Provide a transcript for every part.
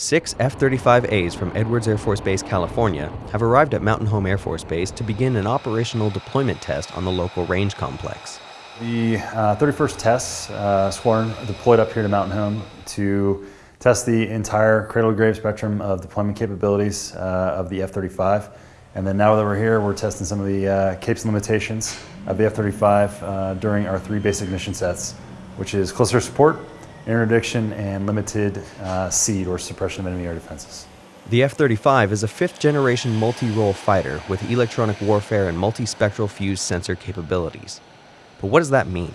Six F 35As from Edwards Air Force Base, California, have arrived at Mountain Home Air Force Base to begin an operational deployment test on the local range complex. The uh, 31st Test uh, Squadron deployed up here to Mountain Home to test the entire cradle to grave spectrum of deployment capabilities uh, of the F 35. And then now that we're here, we're testing some of the uh, capes and limitations of the F 35 uh, during our three basic mission sets, which is close air support, interdiction, and limited uh, SEAD or suppression of enemy air defenses. The F 35 is a fifth generation multi role fighter with electronic warfare and multispectral fused sensor capabilities. But what does that mean?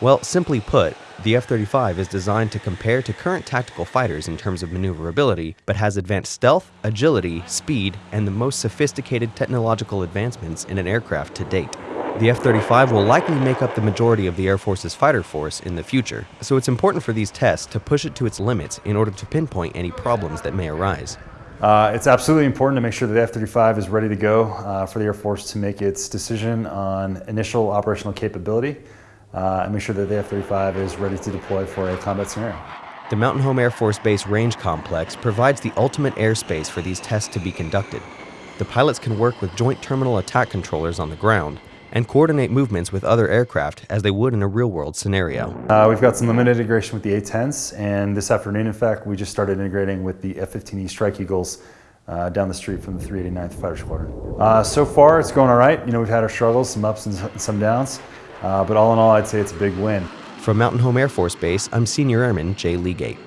Well, simply put, the F 35 is designed to compare to current tactical fighters in terms of maneuverability, but has advanced stealth, agility, speed, and the most sophisticated technological advancements in an aircraft to date. The F 35 will likely make up the majority of the Air Force's fighter force in the future, so it's important for these tests to push it to its limits in order to pinpoint any problems that may arise. Uh, it's absolutely important to make sure that the F-35 is ready to go uh, for the Air Force to make its decision on initial operational capability uh, and make sure that the F-35 is ready to deploy for a combat scenario. The Mountain Home Air Force Base Range Complex provides the ultimate airspace for these tests to be conducted. The pilots can work with Joint Terminal Attack Controllers on the ground, and coordinate movements with other aircraft as they would in a real-world scenario. Uh, we've got some limited integration with the A-10s, and this afternoon, in fact, we just started integrating with the F-15E Strike Eagles uh, down the street from the 389th Fighter Squadron. Uh, so far, it's going all right. You know, we've had our struggles, some ups and some downs, uh, but all in all, I'd say it's a big win. From Mountain Home Air Force Base, I'm Senior Airman Jay Legate.